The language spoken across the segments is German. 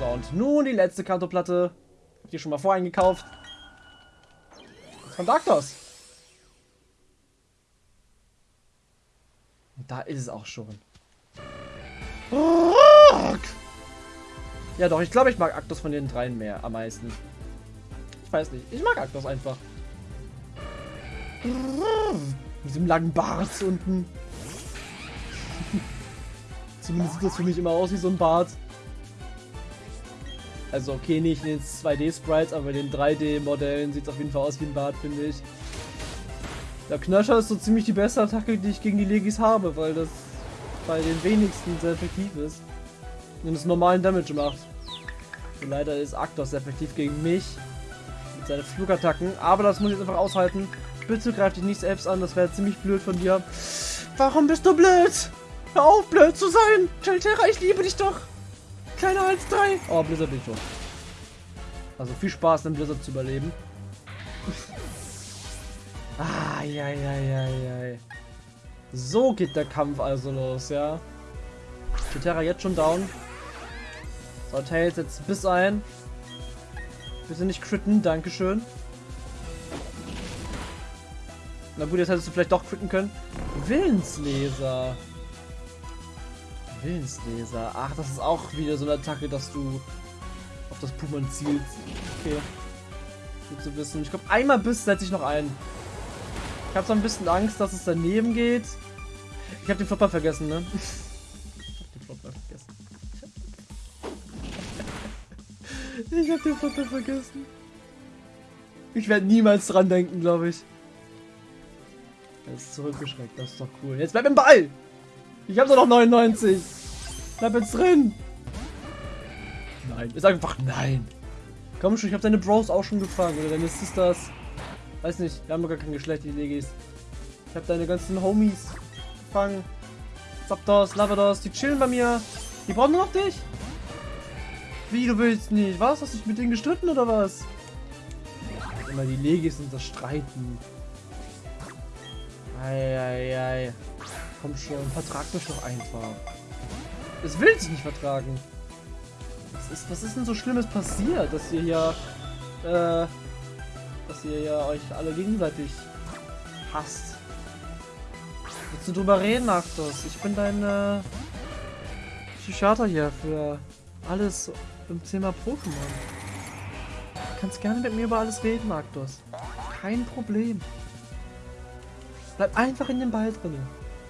So, und nun die letzte Kantoplatte. Hab die schon mal voreingekauft. Von Darktos. Und da ist es auch schon. Ja doch, ich glaube, ich mag Aktos von den dreien mehr am meisten. Ich weiß nicht. Ich mag Aktos einfach. Mit diesem langen Bart unten. Zumindest sieht das für mich immer aus wie so ein Bart. Also okay, nicht in den 2D-Sprites, aber in den 3D-Modellen sieht es auf jeden Fall aus wie ein Bart, finde ich. Der Knöscher ist so ziemlich die beste Attacke, die ich gegen die Legis habe, weil das bei den wenigsten sehr effektiv ist. Und es normalen Damage macht. Und leider ist Aktos effektiv gegen mich. Mit seinen Flugattacken. Aber das muss ich jetzt einfach aushalten. Bitte greif dich nicht selbst an, das wäre ziemlich blöd von dir. Warum bist du blöd? Hör auf, blöd zu sein! Chelterra, ich liebe dich doch! Kleiner als drei! Oh, Blizzard bin ich schon. Also viel Spaß, den Blizzard zu überleben. ah, ja, ja, ja, ja. So geht der Kampf also los, ja. Chelterra jetzt schon down. So, Tails jetzt bis ein. Bitte nicht critten, dankeschön. Na gut, jetzt hättest du vielleicht doch critten können. Willensleser. Willensleser. Ach, das ist auch wieder so eine Attacke, dass du auf das Pummern zielst. Okay. Gut zu wissen. Ich glaube, einmal Biss setze ich noch ein. Ich habe so ein bisschen Angst, dass es daneben geht. Ich habe den Flopper vergessen, ne? ich habe den Flopper vergessen. Ich habe den Flopper vergessen. Ich werde niemals dran denken, glaube ich. Er ist zurückgeschreckt, das ist doch cool. Jetzt bleib im Ball! Ich habe doch noch 99. Bleib jetzt drin. Nein, ist einfach nein. Komm schon, ich habe deine Bros auch schon gefangen. Oder deine Sisters. Weiß nicht, wir haben gar kein Geschlecht, die Legis. Ich habe deine ganzen Homies gefangen. Zapdos, Lavados, die chillen bei mir. Die brauchen nur noch dich. Wie, du willst nicht? Was? Hast du dich mit denen gestritten oder was? Immer die Legis und das Streiten. Eieiei. Ei, ei. Komm schon, vertrag mich doch einfach. Es will sich nicht vertragen. Was ist, was ist denn so Schlimmes passiert, dass ihr hier, äh, dass ihr ja euch alle gegenseitig hasst? Willst du drüber reden, Arctos? Ich bin dein, äh, Psychiater hier für alles im Thema Pokémon. Du kannst gerne mit mir über alles reden, Arctos. Kein Problem. Bleib einfach in den Ball drin.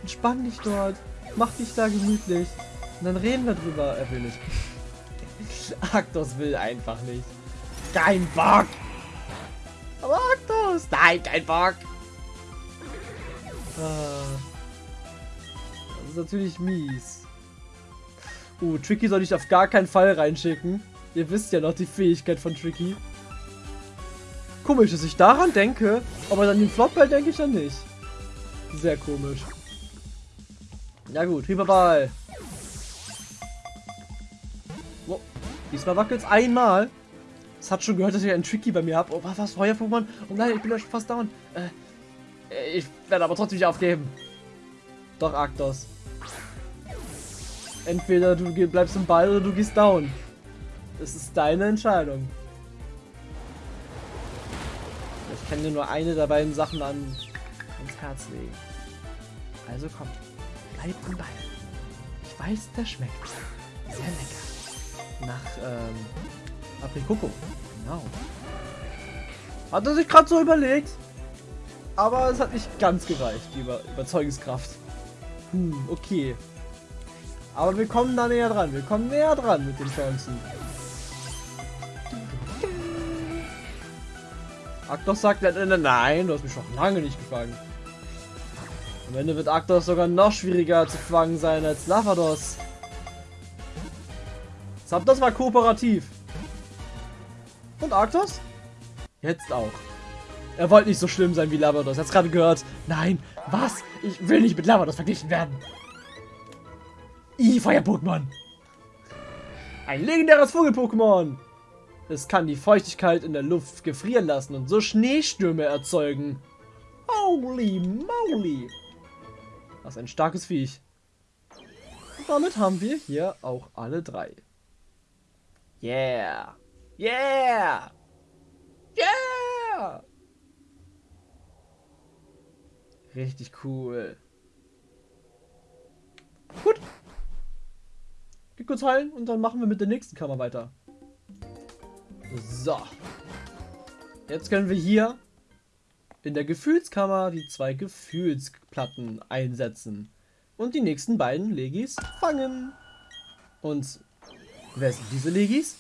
Entspann dich dort. Mach dich da gemütlich. Und dann reden wir drüber. Er will nicht. Arktos will einfach nicht. Kein Bock. Aber Arktos. Nein, kein Bock. Ah. Das ist natürlich mies. Uh, Tricky soll ich auf gar keinen Fall reinschicken. Ihr wisst ja noch die Fähigkeit von Tricky. Komisch, dass ich daran denke, aber an den Flopball denke ich ja nicht. Sehr komisch. Ja gut, Hyperball. Diesmal wackelt es einmal. Es hat schon gehört, dass ich einen Tricky bei mir habe. Oh, was, was, Feuer-Pokémon? Oh nein, ich bin ja schon fast down. Äh, ich werde aber trotzdem nicht aufgeben. Doch, Arktos. Entweder du bleibst im Ball oder du gehst down. Das ist deine Entscheidung. Ich kann dir nur eine der beiden Sachen an, ans Herz legen. Also komm. Bleib am Ball. Ich weiß, der schmeckt. Sehr lecker. Nach, ähm, Aprikoko. Genau. Hat er sich gerade so überlegt. Aber es hat nicht ganz gereicht, die Über Überzeugungskraft. Hm, okay. Aber wir kommen da näher dran. Wir kommen näher dran mit den Chancen. Aktos sagt, nein, du hast mich schon lange nicht gefangen. Am Ende wird Arktos sogar noch schwieriger zu fangen sein als Lavados. Zapdos war kooperativ. Und Arktos? Jetzt auch. Er wollte nicht so schlimm sein wie Lavados. Hat's gerade gehört. Nein, was? Ich will nicht mit Lavados verglichen werden. I, Feuer-Pokémon. Ein legendäres Vogel-Pokémon. Es kann die Feuchtigkeit in der Luft gefrieren lassen und so Schneestürme erzeugen. Holy moly. Das ist ein starkes Viech. Und damit haben wir hier auch alle drei. Yeah! Yeah! Yeah! Richtig cool. Gut. Geh kurz heilen und dann machen wir mit der nächsten Kammer weiter. So. Jetzt können wir hier in der Gefühlskammer die zwei Gefühlsplatten einsetzen. Und die nächsten beiden Legis fangen. Und wer sind diese Legis?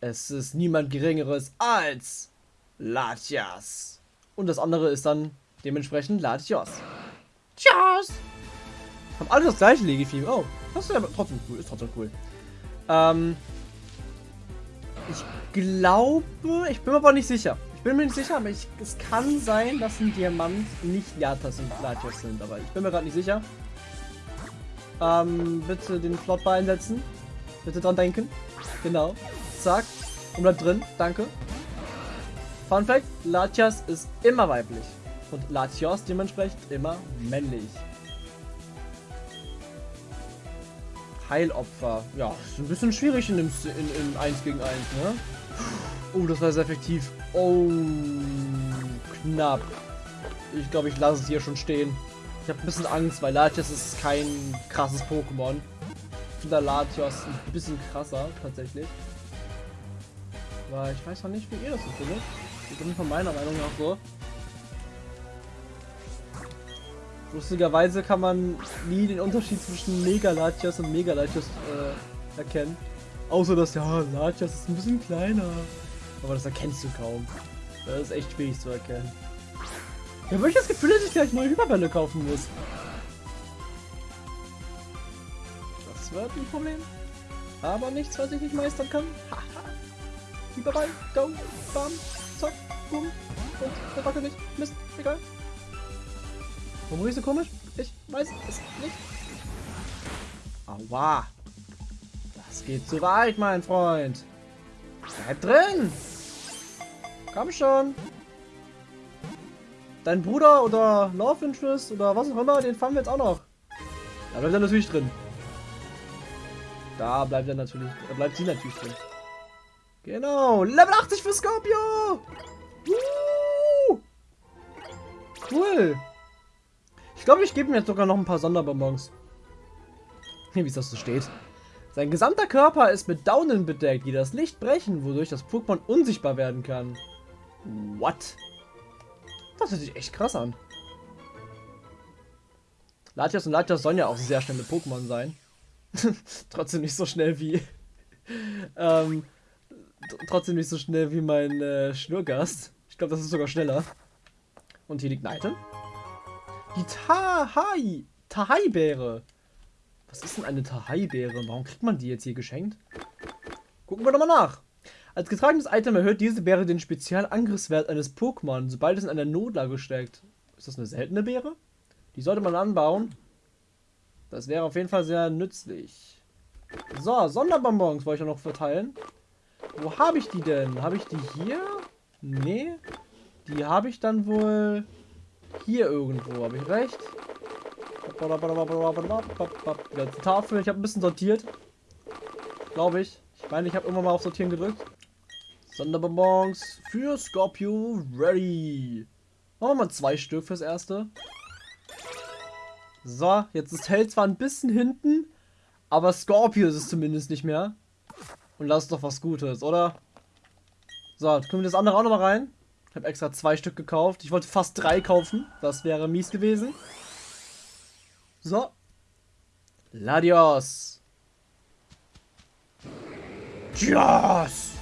Es ist niemand Geringeres als Latias. Und das andere ist dann dementsprechend Latios. Tschüss! Haben alle das gleiche Legitim. Oh, das ist ja trotzdem cool. Ist trotzdem cool. Ähm, ich glaube, ich bin mir aber nicht sicher. Ich bin mir nicht sicher, aber ich, es kann sein, dass ein Diamant nicht Latas und Latios sind. Aber ich bin mir gerade nicht sicher. Ähm, bitte den Flotbar einsetzen. Bitte dran denken. Genau. Zack. Und bleibt drin. Danke. Fun Fact: Latias ist immer weiblich. Und Latios dementsprechend immer männlich. Heilopfer. Ja, ist ein bisschen schwierig in, dem, in, in 1 gegen 1, ne? Oh, das war sehr effektiv. Oh, knapp. Ich glaube, ich lasse es hier schon stehen. Ich habe ein bisschen Angst, weil Latios ist kein krasses Pokémon. Finde Latios ein bisschen krasser, tatsächlich. Aber ich weiß noch nicht, wie ihr das so findet. Ich bin von meiner Meinung nach so. Lustigerweise kann man nie den Unterschied zwischen Mega Latias und Mega Latias äh, erkennen. Außer dass, ja, Latias ist ein bisschen kleiner. Aber das erkennst du kaum. Das ist echt schwierig zu erkennen. Ja, habe ich das Gefühl, dass ich gleich neue Hyperbälle kaufen muss. Das wird ein Problem. Aber nichts, was ich nicht meistern kann. Haha. Hyperball, go, bam, zack, boom. Und der wackelt nicht. Mist, egal. Warum riecht so komisch? Ich weiß es nicht. Aua. Das geht zu weit, mein Freund. Bleib drin. Komm schon. Dein Bruder oder Love Interest oder was auch immer, den fangen wir jetzt auch noch. Da bleibt er natürlich drin. Da bleibt er natürlich, da bleibt sie natürlich drin. Genau, Level 80 für Scorpio. Uh! Cool. Ich glaube, ich gebe mir jetzt sogar noch ein paar Sonderbonbons. Wie es das so steht. Sein gesamter Körper ist mit Daunen bedeckt, die das Licht brechen, wodurch das Pokémon unsichtbar werden kann. What? Das hört sich echt krass an. Latias und Latias sollen ja auch sehr schnelle Pokémon sein. trotzdem nicht so schnell wie... ähm, trotzdem nicht so schnell wie mein äh, Schnurgast. Ich glaube, das ist sogar schneller. Und hier liegt ein Item. Die Tahai. Tahai-Beere. Was ist denn eine Tahai-Beere? Warum kriegt man die jetzt hier geschenkt? Gucken wir doch mal nach. Als getragenes Item erhöht diese Beere den Spezialangriffswert eines Pokémon, sobald es in einer Notlage steckt. Ist das eine seltene Beere? Die sollte man anbauen. Das wäre auf jeden Fall sehr nützlich. So, Sonderbonbons wollte ich noch verteilen. Wo habe ich die denn? Habe ich die hier? Nee. Die habe ich dann wohl hier irgendwo, habe ich recht? Die Tafel, ich habe ein bisschen sortiert. Glaube ich. Ich meine, ich habe immer mal auf Sortieren gedrückt. Sonderbonbons für Scorpio ready. Machen wir mal zwei Stück fürs erste. So, jetzt ist Hell zwar ein bisschen hinten, aber Scorpio ist es zumindest nicht mehr. Und lass doch was Gutes, oder? So, jetzt können wir das andere auch noch mal rein. Ich habe extra zwei Stück gekauft. Ich wollte fast drei kaufen. Das wäre mies gewesen. So. Ladios. Yes!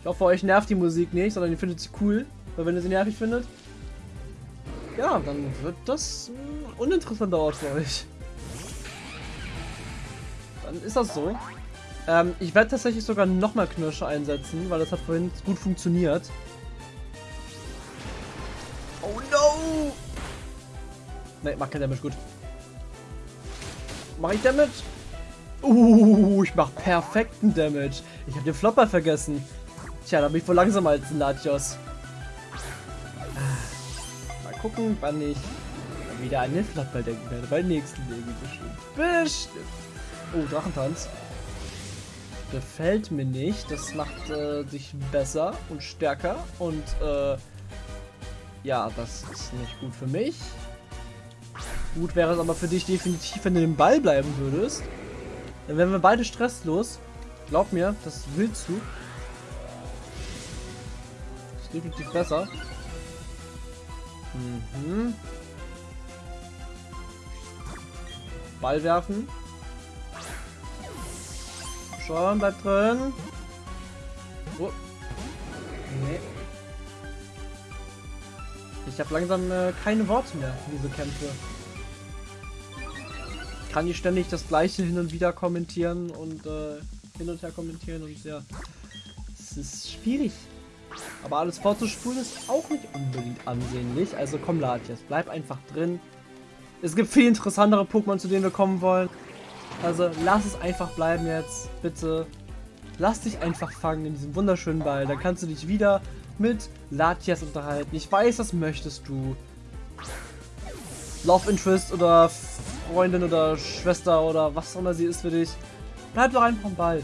Ich hoffe, euch nervt die Musik nicht, sondern ihr findet sie cool. Weil wenn ihr sie nervig findet, ja, dann wird das ein uninteressanter Ort für euch. Dann ist das so. Ähm, ich werde tatsächlich sogar nochmal Knirsche einsetzen, weil das hat vorhin gut funktioniert. Oh no! Ne, mach kein Damage, gut. Mach ich Damage? Uh, ich mach perfekten Damage. Ich habe den Flopper vergessen. Tja, da bin ich wohl langsamer als ein Latios. Gucken, wann ich wieder an den Flopper denken werde. Beim nächsten Leben bestimmt. Bestimmt. Oh, Drachentanz. Gefällt mir nicht. Das macht äh, dich besser und stärker. Und äh, ja, das ist nicht gut für mich. Gut wäre es aber für dich definitiv, wenn du den Ball bleiben würdest. Dann wären wir beide stresslos. Glaub mir, das willst du. Das ist definitiv besser. Mhm. Ball werfen. Schon, bleib drin. Oh. Nee. Ich habe langsam äh, keine Worte mehr für diese Kämpfe. Ich kann nicht ständig das gleiche hin und wieder kommentieren und äh, hin und her kommentieren und ja. Es ist schwierig. Aber alles vorzuspulen ist auch nicht unbedingt ansehnlich. Also komm, Latias, bleib einfach drin. Es gibt viel interessantere Pokémon, zu denen wir kommen wollen. Also lass es einfach bleiben jetzt, bitte. Lass dich einfach fangen in diesem wunderschönen Ball. Dann kannst du dich wieder mit Latias unterhalten. Ich weiß, das möchtest du. Love Interest oder Freundin oder Schwester oder was auch immer sie ist für dich. Bleib doch einfach am Ball.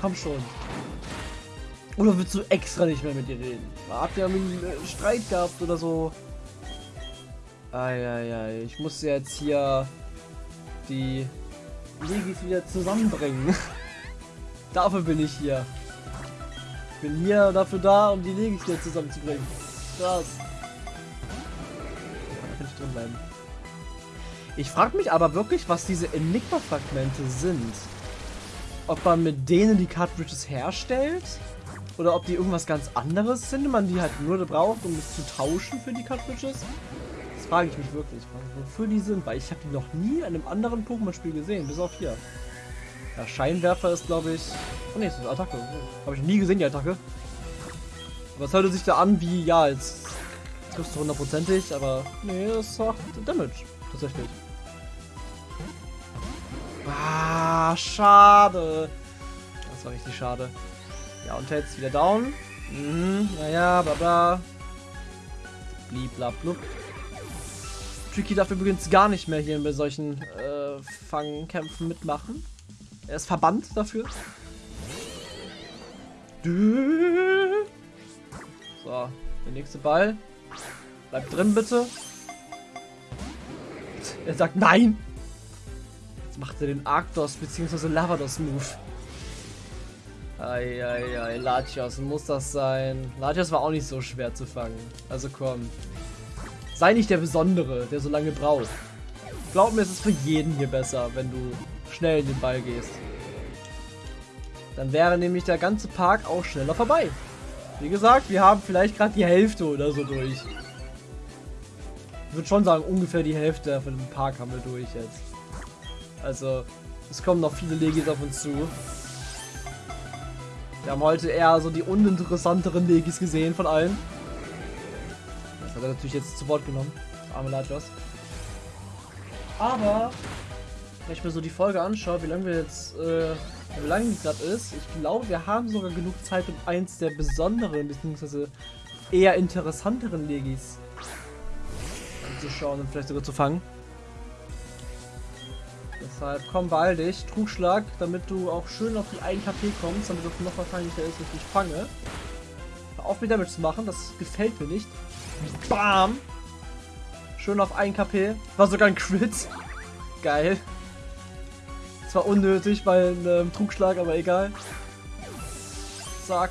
Komm schon. Oder willst du extra nicht mehr mit ihr reden? Habt ihr einen äh, Streit gehabt oder so? Eieiei, ich muss jetzt hier die Legis wieder zusammenbringen. dafür bin ich hier. Ich bin hier dafür da, um die Legis wieder zusammenzubringen. Krass. Da kann ich drin bleiben. Ich frage mich aber wirklich, was diese Enigma-Fragmente sind. Ob man mit denen die Cartridges herstellt? Oder ob die irgendwas ganz anderes sind, man die halt nur braucht, um es zu tauschen für die Cartridges? Das frage ich mich wirklich, wofür die sind, weil ich habe die noch nie in einem anderen Pokémon-Spiel gesehen, bis auf hier. Der Scheinwerfer ist, glaube ich... Oh ne, ist eine Attacke. Habe ich nie gesehen, die Attacke. Aber es hörte sich da an wie, ja, jetzt triffst du hundertprozentig, aber nee, das macht Damage, tatsächlich. Ah, schade. Das war richtig schade. Ja, und jetzt wieder down. Mhm, naja, bla bla. Bliblablub. Tricky darf übrigens gar nicht mehr hier bei solchen äh, Fangkämpfen mitmachen. Er ist verbannt dafür. So, der nächste Ball. Bleib drin, bitte. Er sagt nein. Jetzt macht er den Arctos bzw. Lavados-Move. Eieiei, Latios, muss das sein? Latios war auch nicht so schwer zu fangen. Also komm. Sei nicht der Besondere, der so lange braucht. Glaub mir, es ist für jeden hier besser, wenn du schnell in den Ball gehst. Dann wäre nämlich der ganze Park auch schneller vorbei. Wie gesagt, wir haben vielleicht gerade die Hälfte oder so durch. Ich würde schon sagen, ungefähr die Hälfte von dem Park haben wir durch jetzt. Also, es kommen noch viele Legis auf uns zu. Wir haben heute eher so die uninteressanteren Legis gesehen von allen. Das hat er natürlich jetzt zu Wort genommen. Arme Latios. Aber, wenn ich mir so die Folge anschaue, wie lange wir jetzt, äh, wie lange die gerade ist, ich glaube, wir haben sogar genug Zeit, um eins der besonderen, bzw. eher interessanteren Legis anzuschauen und vielleicht sogar zu fangen. Deshalb komm beeil dich, Trugschlag, damit du auch schön auf die 1 KP kommst, damit es noch wahrscheinlicher ist, dass ich dich fange. Hör auf mit Damage zu machen, das gefällt mir nicht. Bam! Schön auf 1 KP. War sogar ein Crit. Geil. Zwar unnötig bei einem Trugschlag, aber egal. Zack.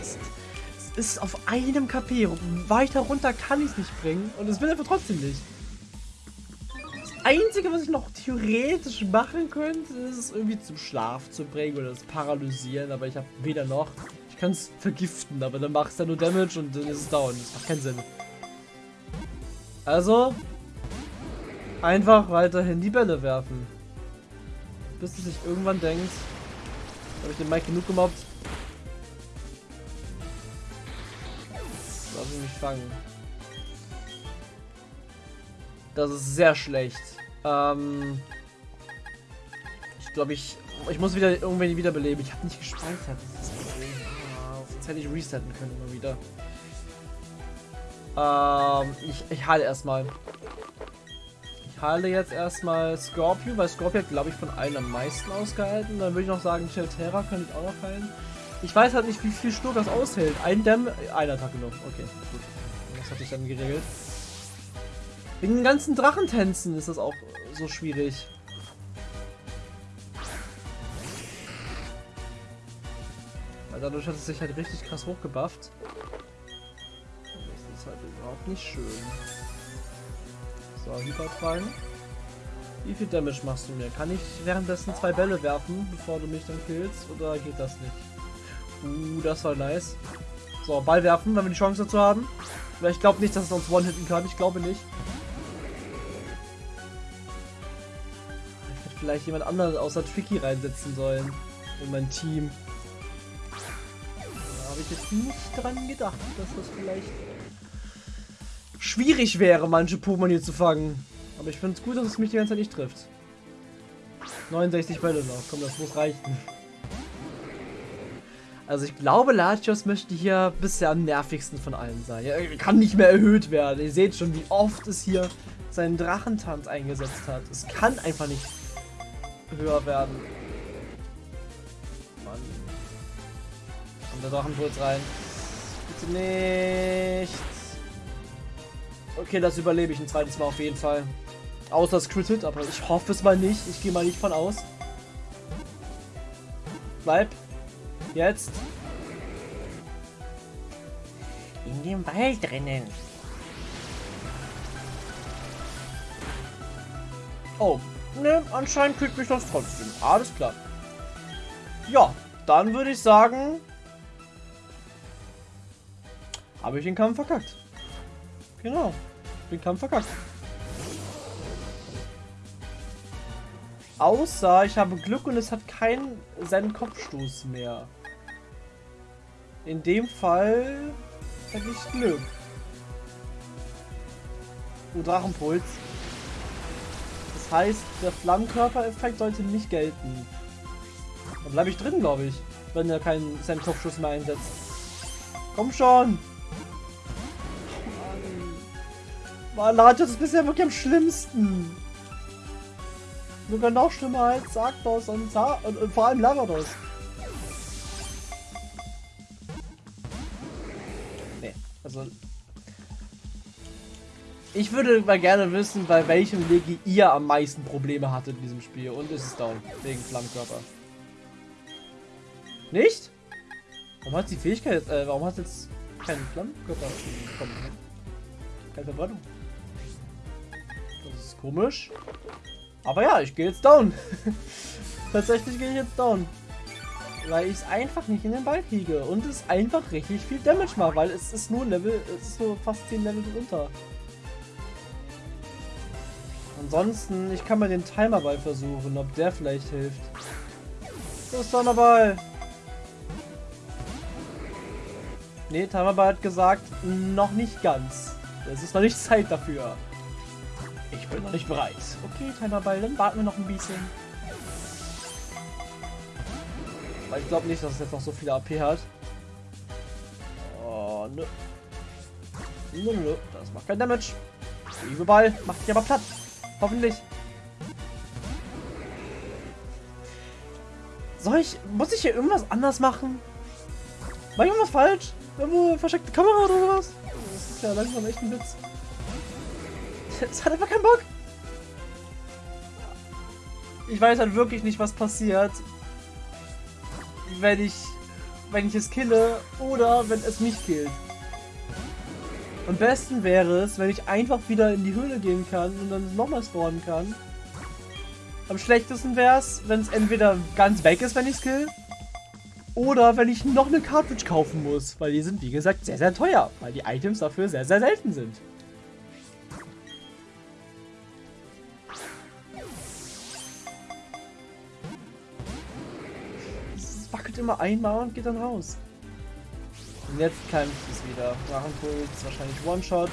Es ist auf einem KP. Weiter runter kann ich es nicht bringen. Und es will einfach trotzdem nicht. Einzige, was ich noch theoretisch machen könnte, ist es irgendwie zum Schlaf zu bringen oder das Paralysieren, aber ich habe weder noch. Ich kann es vergiften, aber dann macht es dann nur Damage und dann ist es down. Das macht keinen Sinn. Also, einfach weiterhin die Bälle werfen. Bis du sich irgendwann denkst, habe ich den Mike genug gemobbt? Lass ich mich fangen. Das ist sehr schlecht. Ähm, ich glaube, ich, ich muss wieder irgendwann wiederbeleben. Ich habe nicht gespeichert. Problem. Ah, hätte ich resetten können immer wieder. Ähm, ich, ich heile erstmal. Ich halte jetzt erstmal Scorpio, weil Scorpio glaube ich, von allen am meisten ausgehalten. Dann würde ich noch sagen, Terra könnte ich auch noch heilen. Ich weiß halt nicht, wie viel Sturm das aushält. Ein Dämm, eine Attacke noch. Okay, gut. Das hatte ich dann geregelt. Wegen den ganzen Drachentänzen ist das auch so schwierig. Weil dadurch hat es sich halt richtig krass hochgebufft. Das ist halt überhaupt nicht schön. So, Hyperfallen. Wie viel Damage machst du mir? Kann ich währenddessen zwei Bälle werfen, bevor du mich dann killst? Oder geht das nicht? Uh, das war nice. So, Ball werfen, wenn wir die Chance dazu haben. Weil ich glaube nicht, dass es uns One-Hitten kann. Ich glaube nicht. Vielleicht jemand anderen außer Tricky reinsetzen sollen. In mein Team. Da habe ich jetzt nicht dran gedacht, dass das vielleicht schwierig wäre, manche Pokémon hier zu fangen. Aber ich finde es gut, dass es mich die ganze Zeit nicht trifft. 69 Bälle noch. Komm, das muss reichen. Also ich glaube, Latios möchte hier bisher am nervigsten von allen sein. Er kann nicht mehr erhöht werden. Ihr seht schon, wie oft es hier seinen Drachentanz eingesetzt hat. Es kann einfach nicht höher werden. Mann. Kommt der Drachenpuls rein. Bitte nicht. Okay, das überlebe ich ein zweites Mal auf jeden Fall. Außer es crittet, aber ich hoffe es mal nicht. Ich gehe mal nicht von aus. Bleib. Jetzt. In dem Wald drinnen. Oh, ne, anscheinend kriegt mich das trotzdem. Alles klar. Ja, dann würde ich sagen, habe ich den Kampf verkackt. Genau den Kampf verkackt. Außer ich habe Glück und es hat keinen seinen Kopfstoß mehr. In dem Fall hätte ich Glück. Oh, Drachenpuls. Heißt, der Flammenkörper-Effekt sollte nicht gelten. Da bleibe ich drin, glaube ich, wenn er keinen seinen Kopfschuss mehr einsetzt. Komm schon! Mann, Latios ist bisher wirklich am schlimmsten. Sogar noch schlimmer als Sarktos und, und, und vor allem Lavados. Nee, also... Ich würde mal gerne wissen, bei welchem Legi ihr am meisten Probleme hattet in diesem Spiel. Und ist es down, wegen Flammkörper. Nicht? Warum hat die Fähigkeit, äh, warum hat jetzt keinen Flammkörper bekommen? Keine Verbrennung. Das ist komisch. Aber ja, ich gehe jetzt down. Tatsächlich gehe ich jetzt down. Weil ich es einfach nicht in den Ball kriege. Und es einfach richtig viel Damage macht, weil es ist nur Level, es ist nur fast 10 Level drunter. Ansonsten, ich kann mal den Timerball versuchen, ob der vielleicht hilft. Ist Donnerball? Ne, Timerball hat gesagt, noch nicht ganz. Es ist noch nicht Zeit dafür. Ich bin noch nicht bereit. Okay, Timerball, dann warten wir noch ein bisschen. Weil ich glaube nicht, dass es jetzt noch so viele AP hat. Oh, nö. Nö, nö, das macht kein Damage. Liebe Ball, macht dich aber platt. Hoffentlich. Soll ich, muss ich hier irgendwas anders machen? Mach ich irgendwas falsch? Irgendwo versteckte Kamera oder sowas? Das ist ja langsam echt ein Witz. Es hat einfach keinen Bock. Ich weiß halt wirklich nicht, was passiert, wenn ich, wenn ich es kille oder wenn es mich killt. Am besten wäre es, wenn ich einfach wieder in die Höhle gehen kann und dann nochmal spawnen kann. Am schlechtesten wäre es, wenn es entweder ganz weg ist, wenn ich es kill, oder wenn ich noch eine Cartridge kaufen muss, weil die sind wie gesagt sehr, sehr teuer, weil die Items dafür sehr, sehr selten sind. immer einmal und geht dann raus. Und jetzt kämpft es wieder. Drachenpuls, wahrscheinlich One-Shot.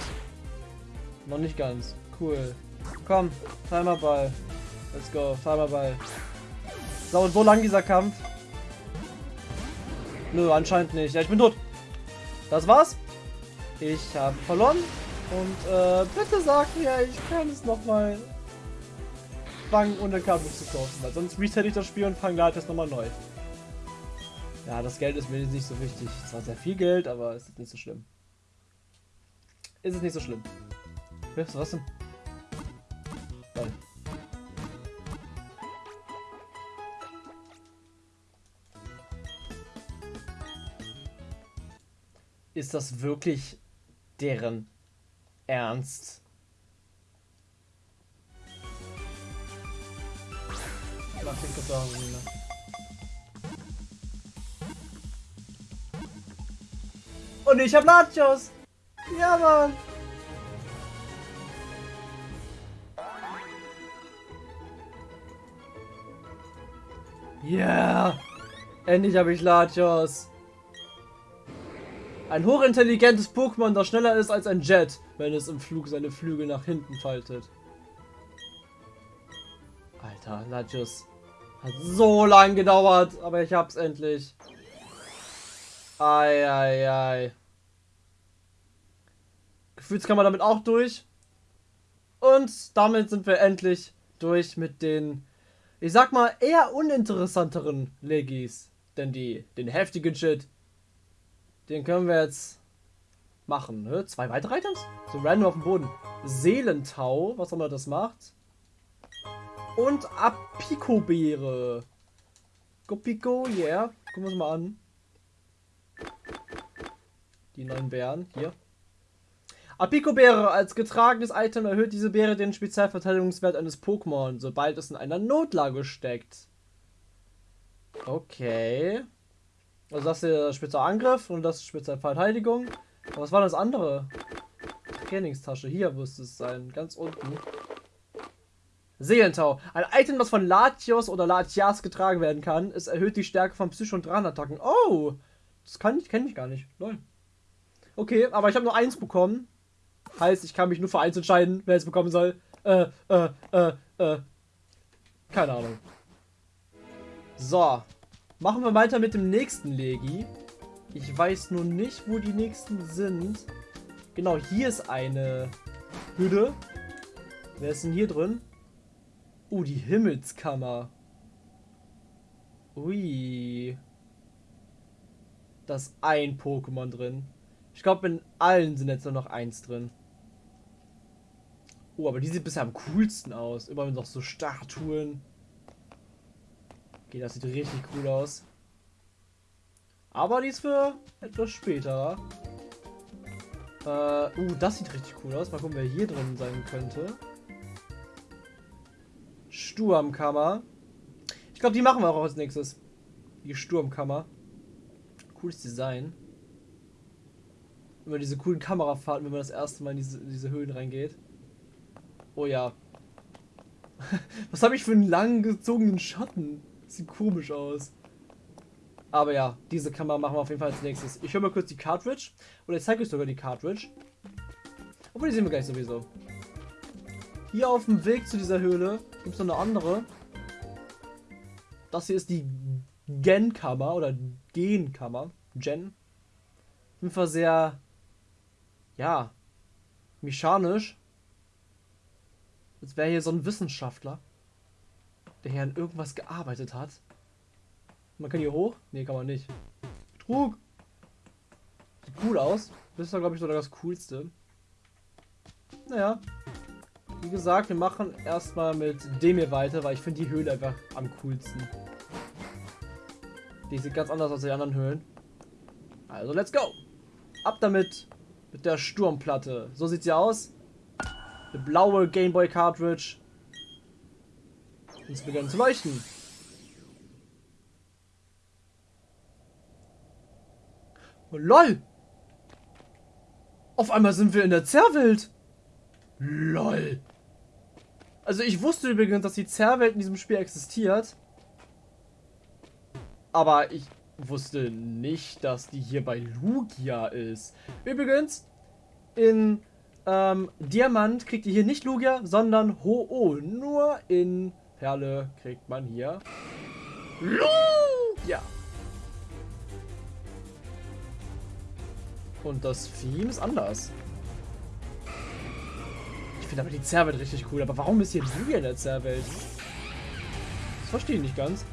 Noch nicht ganz. Cool. Komm, Timerball. Let's go, Timerball. So, und wo lang dieser Kampf? Nö, anscheinend nicht. Ja, ich bin tot. Das war's. Ich habe verloren. Und äh, bitte sag mir, ich kann es nochmal und dann Cartridge zu kaufen. Weil sonst reset ich das Spiel und fange Latios nochmal neu. Ja, das Geld ist mir nicht so wichtig. Es war sehr viel Geld, aber es ist nicht so schlimm. Ist es nicht so schlimm. Was denn? Nein. Ist das wirklich deren Ernst? Mach den Karton, Und ich hab Nachos! Ja, Mann! Yeah! Endlich habe ich Latios. Ein hochintelligentes Pokémon, das schneller ist als ein Jet, wenn es im Flug seine Flügel nach hinten faltet. Alter, Latios. Hat so lang gedauert, aber ich hab's endlich. Ei, ei, ei. Gefühlskammer damit auch durch. Und damit sind wir endlich durch mit den, ich sag mal, eher uninteressanteren Legis. Denn die, den heftigen Shit, den können wir jetzt machen. Ne? Zwei weitere Items? So random auf dem Boden. Seelentau, was auch immer das macht. Und Apiko-Beere. Gopiko, yeah. Gucken wir uns mal an. Die neuen Bären, hier. Apiko-Beere als getragenes Item erhöht diese Beere den Spezialverteidigungswert eines Pokémon, sobald es in einer Notlage steckt. Okay. Also das ist der Spezialangriff und das Spezialverteidigung. Aber was war das andere? Trainingstasche. Hier müsste es sein. Ganz unten. Seelentau. Ein Item, das von Latios oder Latias getragen werden kann. Es erhöht die Stärke von Psycho- und Drahtattacken. Oh! Das kann ich, kenne ich gar nicht. Lol. Okay, aber ich habe nur eins bekommen. Heißt, ich kann mich nur für eins entscheiden, wer es bekommen soll. Äh, äh, äh, äh. Keine Ahnung. So. Machen wir weiter mit dem nächsten Legi. Ich weiß nur nicht, wo die nächsten sind. Genau, hier ist eine Hütte. Wer ist denn hier drin? Uh, die Himmelskammer. Ui. Da ist ein Pokémon drin. Ich glaube, in allen sind jetzt nur noch eins drin. Oh, aber die sieht bisher am coolsten aus. Immer noch so Statuen. Okay, das sieht richtig cool aus. Aber die ist für etwas später. Äh, uh, das sieht richtig cool aus. Mal gucken, wer hier drin sein könnte. Sturmkammer. Ich glaube, die machen wir auch als nächstes. Die Sturmkammer. Cooles Design. Immer diese coolen Kamerafahrten, wenn man das erste Mal in diese, in diese Höhlen reingeht. Oh ja. Was habe ich für einen lang gezogenen Schatten? Sieht komisch aus. Aber ja, diese Kamera machen wir auf jeden Fall als nächstes. Ich höre mal kurz die Cartridge. Oder ich zeige euch sogar die Cartridge. Obwohl, die sehen wir gleich sowieso. Hier auf dem Weg zu dieser Höhle gibt es noch eine andere. Das hier ist die Gen-Kammer oder Gen-Kammer. Gen. Auf sehr, ja, mechanisch. Als wäre hier so ein Wissenschaftler, der hier an irgendwas gearbeitet hat. Man kann hier hoch? Ne, kann man nicht. Betrug! Sieht cool aus. Das ist ja, glaube ich, sogar das Coolste. Naja, wie gesagt, wir machen erstmal mit dem hier weiter, weil ich finde die Höhle einfach am coolsten. Die sieht ganz anders als die anderen Höhlen. Also, let's go! Ab damit mit der Sturmplatte. So sieht sie aus. Eine blaue Gameboy Cartridge. Und es beginnt zu leuchten. Oh, LOL! Auf einmal sind wir in der Zerrwelt. LOL. Also ich wusste übrigens, dass die Zerrwelt in diesem Spiel existiert. Aber ich wusste nicht, dass die hier bei Lugia ist. Übrigens, in ähm, Diamant kriegt ihr hier nicht Lugia, sondern Ho-Oh. Nur in Perle kriegt man hier Lugia. Und das Theme ist anders. Ich finde aber die Zerrwelt richtig cool. Aber warum ist hier Lugia in der Zerrwelt? Das verstehe ich nicht ganz.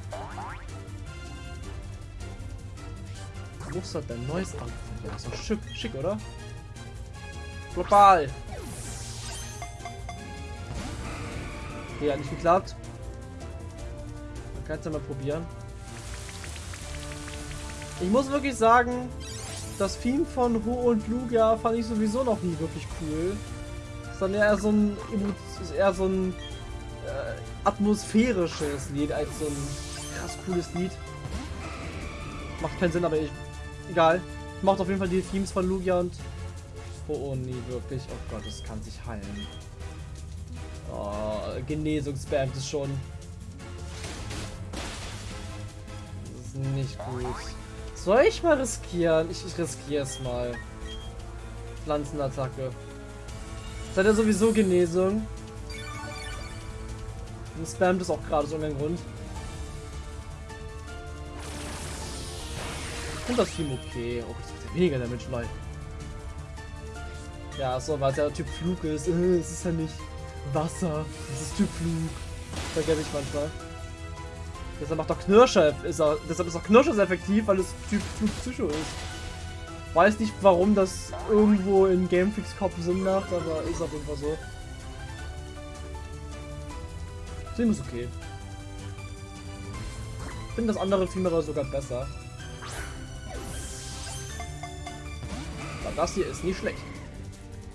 Mustert dein neues Outfit. Ja, ist doch schick, schick, oder? Global. Okay, hat nicht geklappt. Man kann es ja mal probieren. Ich muss wirklich sagen, das Theme von Ho und Lugia fand ich sowieso noch nie wirklich cool. Dann eher so ein, eher so ein äh, atmosphärisches Lied als so ein krass cooles Lied. Macht keinen Sinn, aber ich, egal. Macht auf jeden Fall die Themes von Lugia und Ho nie wirklich. Oh Gott, das kann sich heilen. Oh, Genesung spammt es schon. Das ist nicht gut. Soll ich mal riskieren? Ich, ich riskiere es mal. Pflanzenattacke. Hat ja sowieso Genesung. Und spammt es auch gerade so in Grund. Finde das Team okay. Oh, das ist ja weniger Damage, nein. Ja, so, weil es ja Typ Flug ist. Äh, es ist ja nicht Wasser. Es ist Typ Flug. Vergesse ich manchmal. Deshalb macht doch Knirscher, ist er, deshalb ist auch Knirscher sehr effektiv, weil es Typ Flug Psycho ist. Weiß nicht, warum das irgendwo in Gamefix Kopf Sinn macht, aber ist auf jeden Fall so. Sim ist okay. Ich finde das andere Film aber sogar besser. Aber das hier ist nicht schlecht.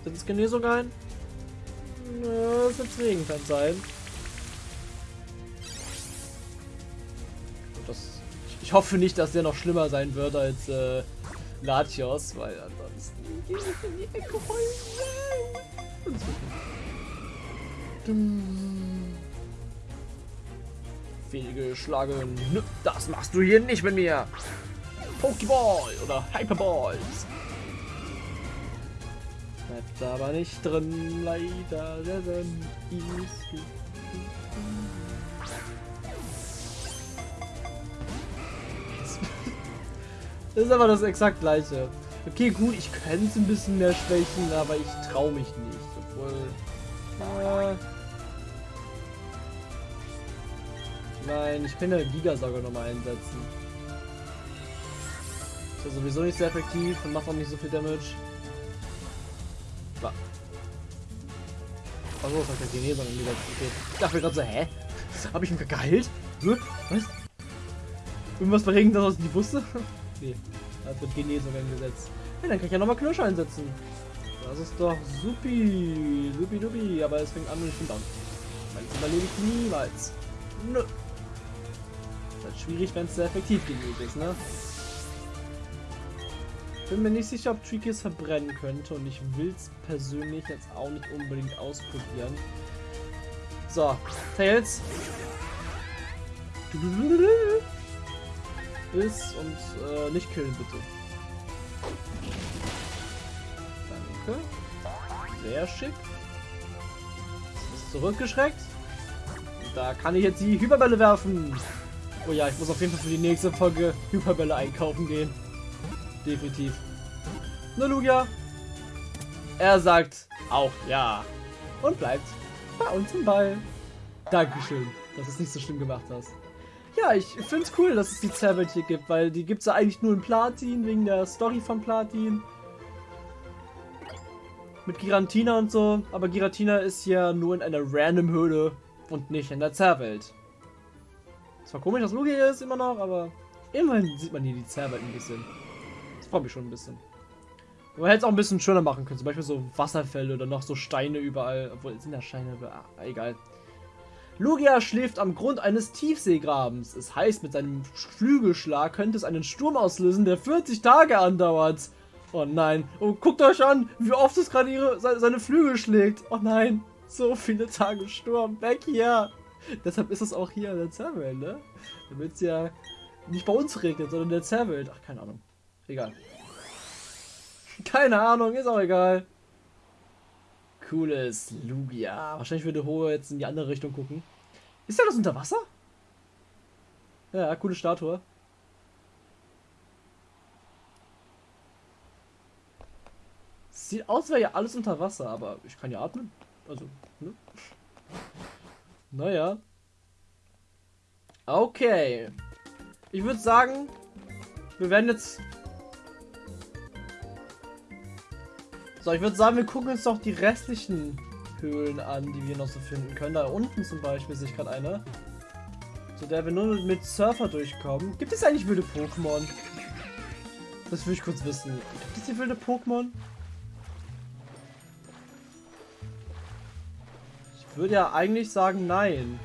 Sind es Genesung ein? Das wird Regen kann sein. Das, ich hoffe nicht, dass der noch schlimmer sein wird als äh, Latios, weil ansonsten geht es in die Ecke Fehlgeschlagen. Das machst du hier nicht mit mir. Pokéball oder Hyperballs. Bleibt aber nicht drin, leider. Das ist aber das exakt gleiche. Okay, gut, ich könnte es ein bisschen mehr schwächen, aber ich traue mich nicht. Obwohl. Äh, nein, ich kann ja Gigasauger nochmal einsetzen. Ist ja sowieso nicht sehr effektiv und macht auch nicht so viel Damage. Achso, das der Genesung angesetzt. Okay. Ich dachte gerade so, hä? Habe ich ihn geheilt? Was? Irgendwas verregen, dass er es nicht wusste? nee, da wird Genesung eingesetzt. Ja, dann kann ich ja nochmal Knirsch einsetzen. Das ist doch supi, supi dupi, aber es fängt an und ich bin down. Das überlebe ich niemals. Nö. Das ist schwierig, wenn es sehr effektiv genug ist, ne? Bin mir nicht sicher, ob Tricky es verbrennen könnte und ich will es persönlich jetzt auch nicht unbedingt ausprobieren. So, Tails. Ist und äh, nicht killen, bitte. Danke. Sehr schick. Ist zurückgeschreckt. Da kann ich jetzt die Hyperbälle werfen. Oh ja, ich muss auf jeden Fall für die nächste Folge Hyperbälle einkaufen gehen. Definitiv. Ne, Lugia? Er sagt auch ja. Und bleibt bei uns im Ball. Dankeschön, dass du es nicht so schlimm gemacht hast. Ja, ich finde es cool, dass es die Zerwelt hier gibt, weil die gibt es ja eigentlich nur in Platin, wegen der Story von Platin. Mit Girantina und so, aber Giratina ist ja nur in einer random Höhle und nicht in der Zerwelt. Zwar komisch, dass Lugia ist immer noch, aber immerhin sieht man hier die Zerwelt ein bisschen. Das freut mich schon ein bisschen. Man hätte es auch ein bisschen schöner machen können. Zum Beispiel so Wasserfälle oder noch so Steine überall. Obwohl, sind da Steine? Ah, egal. Lugia schläft am Grund eines Tiefseegrabens. Es heißt, mit seinem Flügelschlag könnte es einen Sturm auslösen, der 40 Tage andauert. Oh nein. Oh, guckt euch an, wie oft es gerade seine Flügel schlägt. Oh nein. So viele Tage Sturm. Weg hier. Deshalb ist es auch hier in der Zerwelt, ne? Damit es ja nicht bei uns regnet, sondern in der Zerwelt. Ach, keine Ahnung. Egal. Keine Ahnung, ist auch egal. Cooles Lugia. Wahrscheinlich würde Ho jetzt in die andere Richtung gucken. Ist ja das unter Wasser? Ja, coole Statue. Sieht aus, wäre ja alles unter Wasser, aber ich kann ja atmen. Also, ne? Naja. Okay. Ich würde sagen, wir werden jetzt... So, ich würde sagen, wir gucken uns doch die restlichen Höhlen an, die wir noch so finden können. Da unten zum Beispiel sehe ich gerade eine. Zu der wir nur mit Surfer durchkommen. Gibt es eigentlich wilde Pokémon? Das will ich kurz wissen. Gibt es hier wilde Pokémon? Ich würde ja eigentlich sagen nein.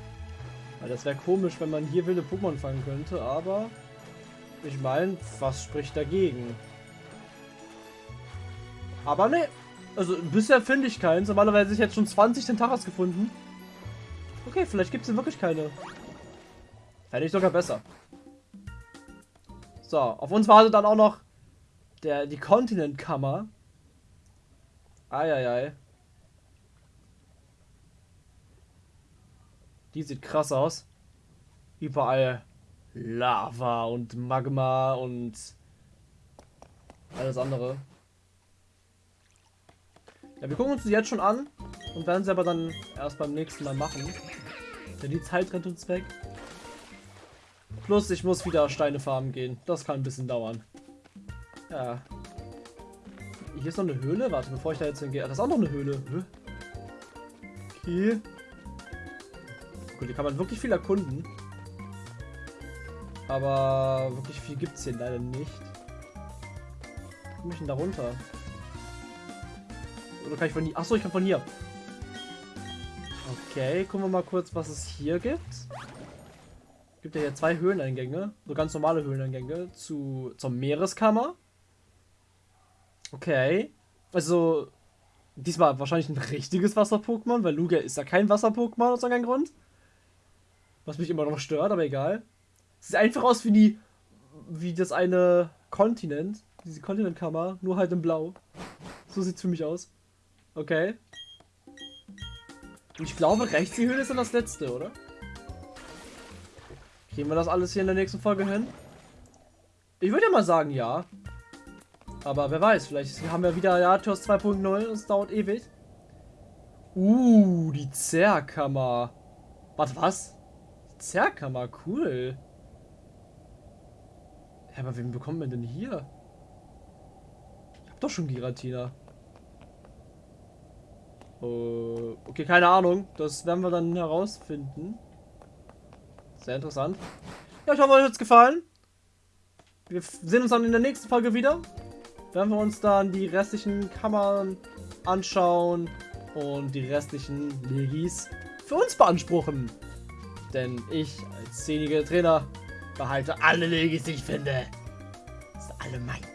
Weil das wäre komisch, wenn man hier wilde Pokémon fangen könnte, aber ich meine, was spricht dagegen? Aber ne, also bisher finde ich keins. Normalerweise ich jetzt schon 20 Tentaras gefunden. Okay, vielleicht gibt es wirklich keine. Fände ich sogar besser. So, auf uns wartet dann auch noch der, die Kontinentkammer. Eieiei. Die sieht krass aus. Überall Lava und Magma und alles andere. Ja, wir gucken uns die jetzt schon an und werden sie aber dann erst beim nächsten Mal machen. Denn die Zeit rennt uns weg. Plus, ich muss wieder Steine farmen gehen. Das kann ein bisschen dauern. Ja. Hier ist noch eine Höhle. Warte, bevor ich da jetzt hingehe. Das ist auch noch eine Höhle. Okay. Gut, hier kann man wirklich viel erkunden. Aber wirklich viel gibt es hier leider nicht. Wie komme ich denn da runter? Oder kann ich von hier? Achso, ich kann von hier. Okay, gucken wir mal kurz, was es hier gibt. Gibt ja hier zwei Höhleneingänge, so ganz normale Höhleneingänge zu zur Meereskammer. Okay, also diesmal wahrscheinlich ein richtiges Wasser-Pokémon, weil Lugia ist ja kein Wasser-Pokémon aus irgendeinem Grund. Was mich immer noch stört, aber egal. Sieht einfach aus wie die, wie das eine Kontinent, diese Kontinentkammer, nur halt in Blau. So sieht's für mich aus. Okay. Und ich glaube, rechts die Höhle ist dann das letzte, oder? Kriegen wir das alles hier in der nächsten Folge hin? Ich würde ja mal sagen, ja. Aber wer weiß, vielleicht haben wir wieder Yatios 2.0 und es dauert ewig. Uh, die Zerrkammer. Warte, was? Zerrkammer, cool. Ja, aber wen bekommen wir denn hier? Ich hab doch schon Giratina. Uh, okay, keine Ahnung. Das werden wir dann herausfinden. Sehr interessant. Ja, ich hoffe, euch hat es gefallen. Wir sehen uns dann in der nächsten Folge wieder. Werden wir uns dann die restlichen Kammern anschauen und die restlichen Legis für uns beanspruchen. Denn ich als zehnjähriger Trainer behalte alle Legis, die ich finde. Das sind alle mein.